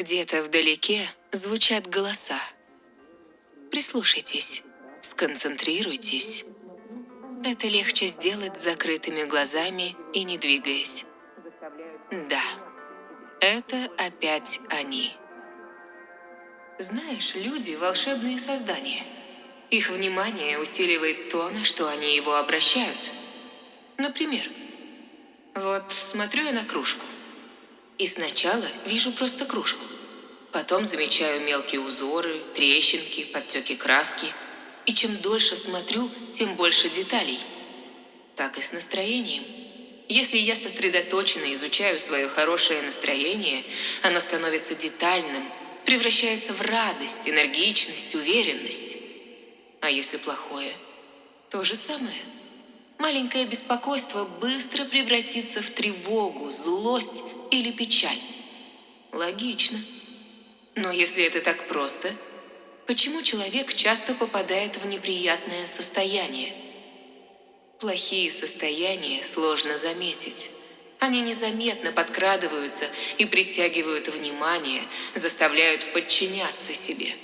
Где-то вдалеке звучат голоса. Прислушайтесь, сконцентрируйтесь. Это легче сделать с закрытыми глазами и не двигаясь. Да, это опять они. Знаешь, люди – волшебные создания. Их внимание усиливает то, на что они его обращают. Например, вот смотрю я на кружку. И сначала вижу просто кружку. Потом замечаю мелкие узоры, трещинки, подтеки краски. И чем дольше смотрю, тем больше деталей. Так и с настроением. Если я сосредоточенно изучаю свое хорошее настроение, оно становится детальным, превращается в радость, энергичность, уверенность. А если плохое? То же самое. Маленькое беспокойство быстро превратится в тревогу, злость или печаль. Логично. Но если это так просто, почему человек часто попадает в неприятное состояние? Плохие состояния сложно заметить. Они незаметно подкрадываются и притягивают внимание, заставляют подчиняться себе.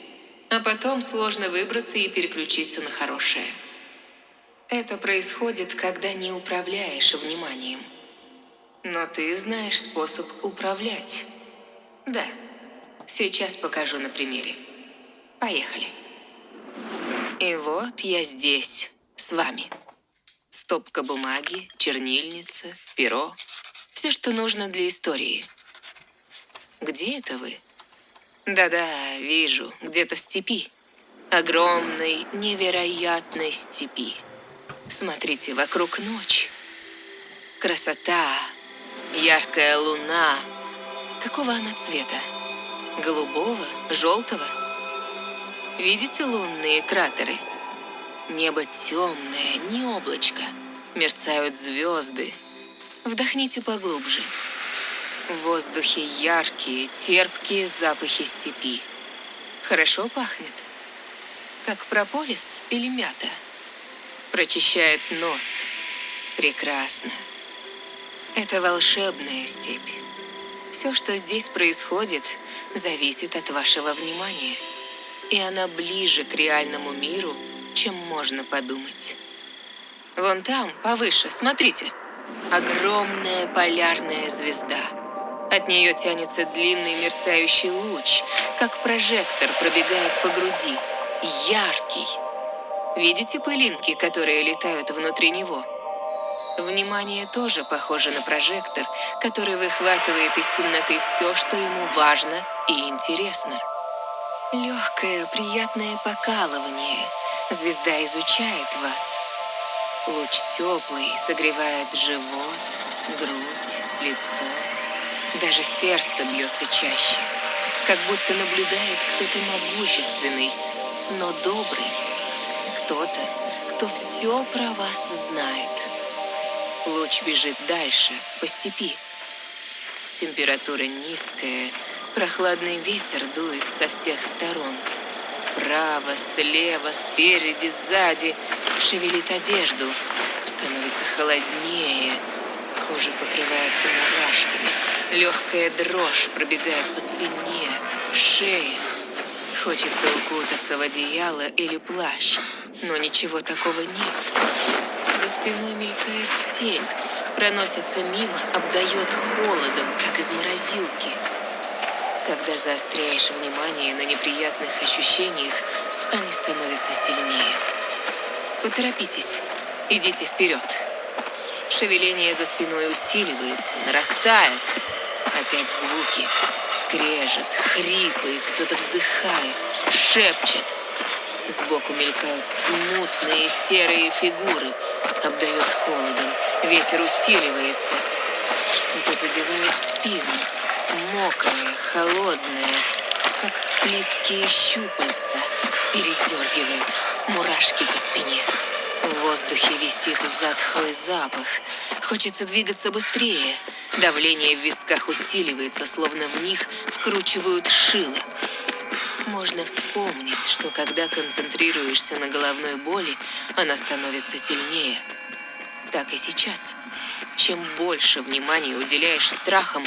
А потом сложно выбраться и переключиться на хорошее. Это происходит, когда не управляешь вниманием. Но ты знаешь способ управлять. Да. Сейчас покажу на примере. Поехали. И вот я здесь, с вами. Стопка бумаги, чернильница, перо. Все, что нужно для истории. Где это вы? Да-да, вижу, где-то в степи. Огромной, невероятной степи. Смотрите, вокруг ночь. Красота, яркая луна. Какого она цвета? Голубого? Желтого? Видите лунные кратеры? Небо темное, не облачко. Мерцают звезды. Вдохните поглубже. В воздухе яркие, терпкие запахи степи. Хорошо пахнет. Как прополис или мята. Прочищает нос. Прекрасно. Это волшебная степь. Все, что здесь происходит, зависит от вашего внимания. И она ближе к реальному миру, чем можно подумать. Вон там, повыше, смотрите. Огромная полярная звезда. От нее тянется длинный мерцающий луч, как прожектор пробегает по груди. Яркий. Видите пылинки, которые летают внутри него? Внимание тоже похоже на прожектор, который выхватывает из темноты все, что ему важно и интересно. Легкое, приятное покалывание – Звезда изучает вас. Луч теплый согревает живот, грудь, лицо. Даже сердце бьется чаще, как будто наблюдает кто-то могущественный, но добрый. Кто-то, кто все про вас знает. Луч бежит дальше, по степи. Температура низкая, прохладный ветер дует со всех сторон. Справа, слева, спереди, сзади. Шевелит одежду. Становится холоднее. Кожа покрывается мурашками. Легкая дрожь пробегает по спине, шее. Хочется укутаться в одеяло или плащ, но ничего такого нет. За спиной мелькает тень, проносится мимо, обдает холодом, как из морозилки. Когда заостряешь внимание на неприятных ощущениях, они становятся сильнее. Поторопитесь, идите вперед. Шевеление за спиной усиливается, нарастает. Опять звуки. Скрежет, хрипы, кто-то вздыхает, шепчет. Сбоку мелькают смутные серые фигуры. Обдает холодом, ветер усиливается. Что-то задевает спину мокрая, холодная, как склизкие щупальца, передергивает мурашки по спине. В воздухе висит затхлый запах. Хочется двигаться быстрее. Давление в висках усиливается, словно в них вкручивают шило. Можно вспомнить, что когда концентрируешься на головной боли, она становится сильнее. Так и сейчас. Чем больше внимания уделяешь страхам,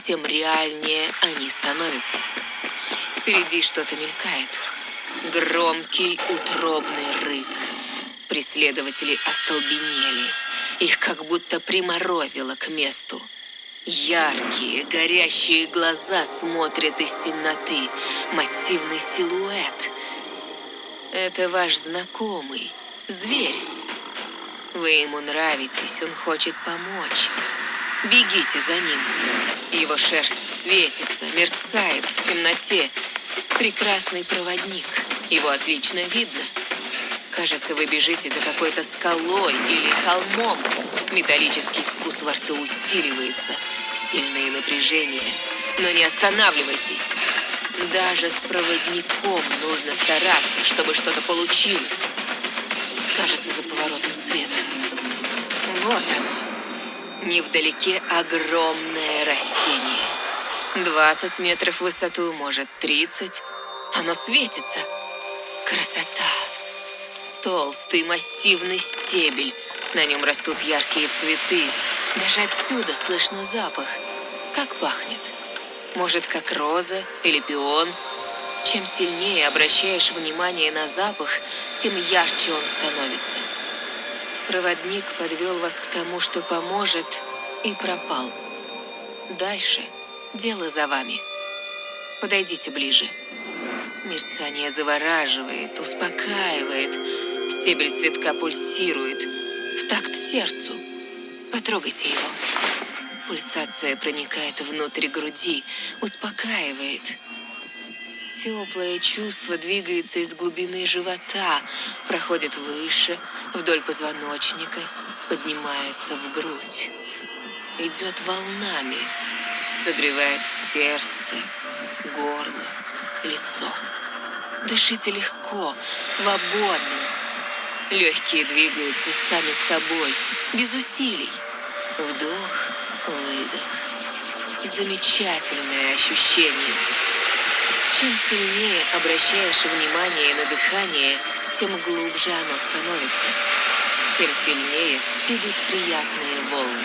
тем реальнее они становятся. Впереди что-то мелькает. Громкий утробный рык. Преследователи остолбенели. Их как будто приморозило к месту. Яркие, горящие глаза смотрят из темноты. Массивный силуэт. Это ваш знакомый, зверь. Вы ему нравитесь, он хочет помочь. Бегите за ним. Его шерсть светится, мерцает в темноте. Прекрасный проводник. Его отлично видно. Кажется, вы бежите за какой-то скалой или холмом. Металлический вкус во рту усиливается. Сильное напряжение. Но не останавливайтесь. Даже с проводником нужно стараться, чтобы что-то получилось. Кажется, за поворотом света. Вот оно. Невдалеке огромное растение. 20 метров в высоту, может 30. Оно светится. Красота. Толстый массивный стебель. На нем растут яркие цветы. Даже отсюда слышно запах. Как пахнет? Может, как роза или пион? Чем сильнее обращаешь внимание на запах, тем ярче он становится. Проводник подвел вас к тому, что поможет, и пропал. Дальше дело за вами. Подойдите ближе. Мерцание завораживает, успокаивает. Стебель цветка пульсирует в такт сердцу. Потрогайте его. Пульсация проникает внутрь груди, успокаивает. Теплое чувство двигается из глубины живота, проходит выше, вдоль позвоночника, поднимается в грудь. Идет волнами, согревает сердце, горло, лицо. Дышите легко, свободно. Легкие двигаются сами собой, без усилий. Вдох, выдох. Замечательное ощущение. Чем сильнее обращаешь внимание на дыхание, тем глубже оно становится. Тем сильнее идут приятные волны.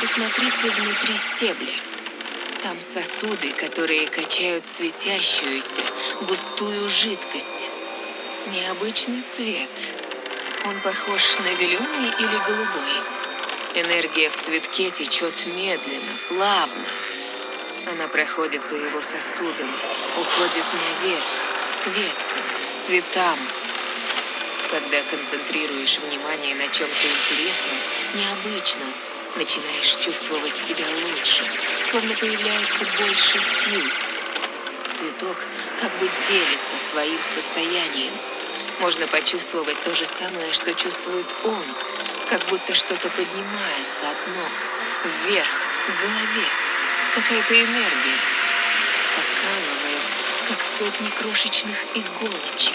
Посмотрите внутри стебля. Там сосуды, которые качают светящуюся, густую жидкость. Необычный цвет. Он похож на зеленый или голубой. Энергия в цветке течет медленно, плавно. Она проходит по его сосудам, уходит наверх, к веткам, цветам. Когда концентрируешь внимание на чем-то интересном, необычном, начинаешь чувствовать себя лучше, словно появляется больше сил. Цветок как бы делится своим состоянием. Можно почувствовать то же самое, что чувствует он, как будто что-то поднимается от ног, вверх, к голове. Какая-то энергия. Покалывает, как сотни крошечных иголочек.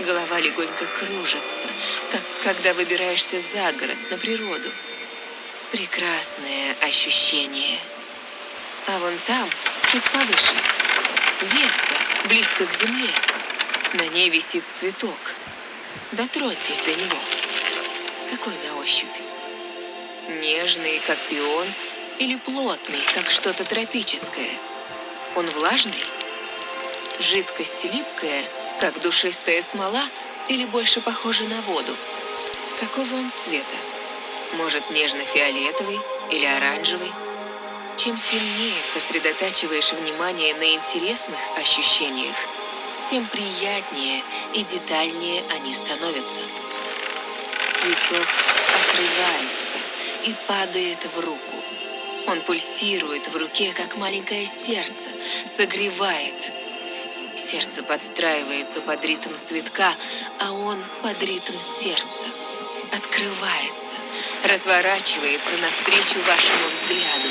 Голова легонько кружится, как когда выбираешься за город, на природу. Прекрасное ощущение. А вон там, чуть повыше, ветка, близко к земле. На ней висит цветок. Дотроньтесь до него. Какой на ощупь? Нежный, как пион, или плотный, как что-то тропическое? Он влажный? Жидкость липкая, как душистая смола, или больше похожа на воду? Какого он цвета? Может, нежно-фиолетовый или оранжевый? Чем сильнее сосредотачиваешь внимание на интересных ощущениях, тем приятнее и детальнее они становятся. Цветок открывается и падает в руку. Он пульсирует в руке, как маленькое сердце, согревает. Сердце подстраивается под ритм цветка, а он под ритм сердца. Открывается, разворачивается навстречу вашему взгляду.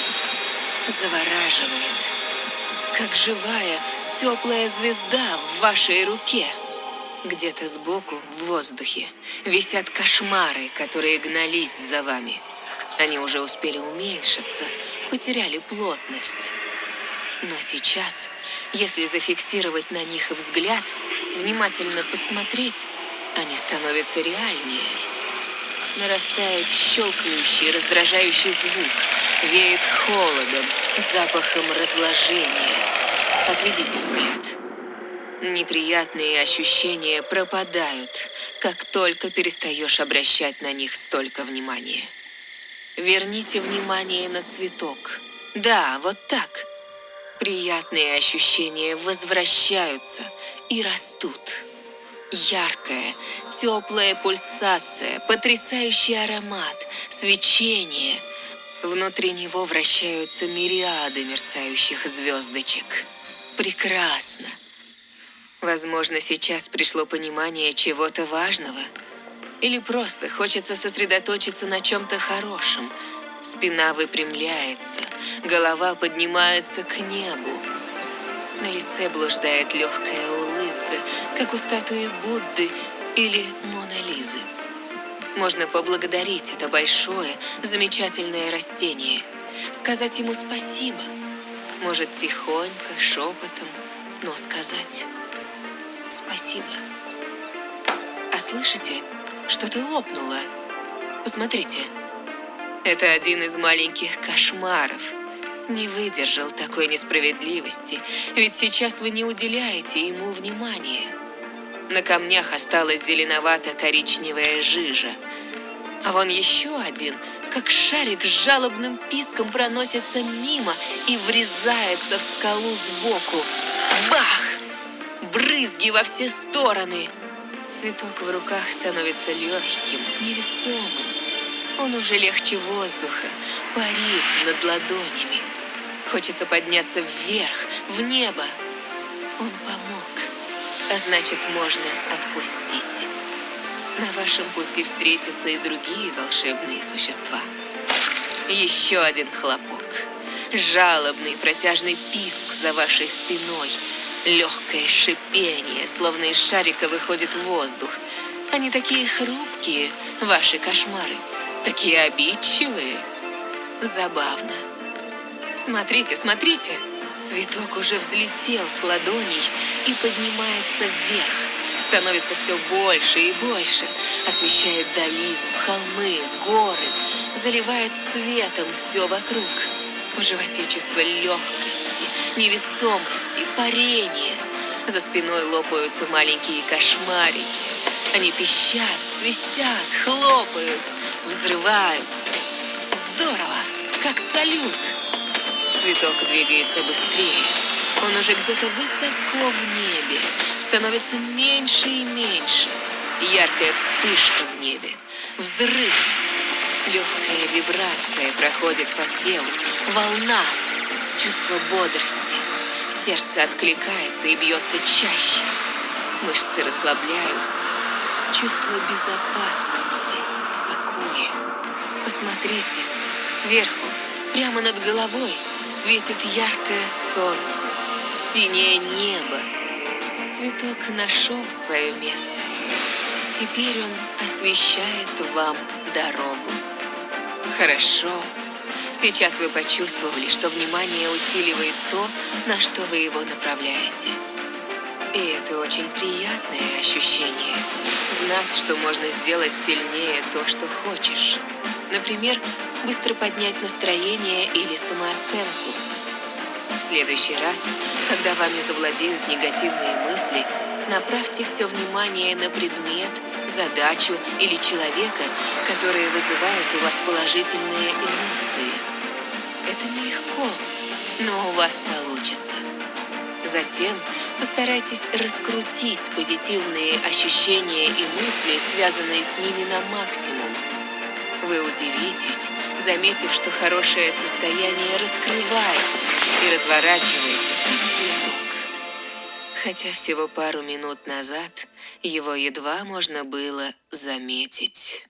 Завораживает, как живая, теплая звезда в вашей руке. Где-то сбоку, в воздухе, висят кошмары, которые гнались за вами. Они уже успели уменьшиться, потеряли плотность. Но сейчас, если зафиксировать на них взгляд, внимательно посмотреть, они становятся реальнее. Нарастает щелкающий, раздражающий звук. Веет холодом, запахом разложения. Отведите взгляд. Неприятные ощущения пропадают, как только перестаешь обращать на них столько внимания. Верните внимание на цветок. Да, вот так. Приятные ощущения возвращаются и растут. Яркая, теплая пульсация, потрясающий аромат, свечение. Внутри него вращаются мириады мерцающих звездочек. Прекрасно. Возможно, сейчас пришло понимание чего-то важного. Или просто хочется сосредоточиться на чем-то хорошем. Спина выпрямляется, голова поднимается к небу. На лице блуждает легкая улыбка, как у статуи Будды или Мона Лизы. Можно поблагодарить это большое, замечательное растение, сказать ему спасибо. Может, тихонько, шепотом, но сказать спасибо. А слышите, что-то лопнуло. Посмотрите. Это один из маленьких кошмаров. Не выдержал такой несправедливости, ведь сейчас вы не уделяете ему внимания. На камнях осталась зеленовато-коричневая жижа. А вон еще один, как шарик с жалобным писком проносится мимо и врезается в скалу сбоку. Бах! брызги во все стороны. Цветок в руках становится легким, невесомым. Он уже легче воздуха, парит над ладонями. Хочется подняться вверх, в небо. Он помог, а значит, можно отпустить. На вашем пути встретятся и другие волшебные существа. Еще один хлопок. Жалобный протяжный писк за вашей спиной – Легкое шипение, словно из шарика выходит воздух. Они такие хрупкие, ваши кошмары, такие обидчивые. Забавно. Смотрите, смотрите. Цветок уже взлетел с ладоней и поднимается вверх. Становится все больше и больше. Освещает долину, холмы, горы. Заливает светом все вокруг. В животе чувство легкости, невесомости, парения. За спиной лопаются маленькие кошмарики. Они пищат, свистят, хлопают, взрываются. Здорово, как салют. Цветок двигается быстрее. Он уже где-то высоко в небе. Становится меньше и меньше. Яркая вспышка в небе. Взрыв. Легкая вибрация проходит по телу, волна, чувство бодрости. Сердце откликается и бьется чаще. Мышцы расслабляются. Чувство безопасности, покоя. Посмотрите, сверху, прямо над головой, светит яркое солнце, синее небо. Цветок нашел свое место. Теперь он освещает вам дорогу. Хорошо. Сейчас вы почувствовали, что внимание усиливает то, на что вы его направляете. И это очень приятное ощущение. Знать, что можно сделать сильнее то, что хочешь. Например, быстро поднять настроение или самооценку. В следующий раз, когда вами завладеют негативные мысли, направьте все внимание на предмет, задачу или человека, которые вызывают у вас положительные эмоции. Это нелегко, но у вас получится. Затем постарайтесь раскрутить позитивные ощущения и мысли, связанные с ними на максимум. Вы удивитесь, заметив, что хорошее состояние раскрывается и разворачивается, как цветок. Хотя всего пару минут назад его едва можно было заметить.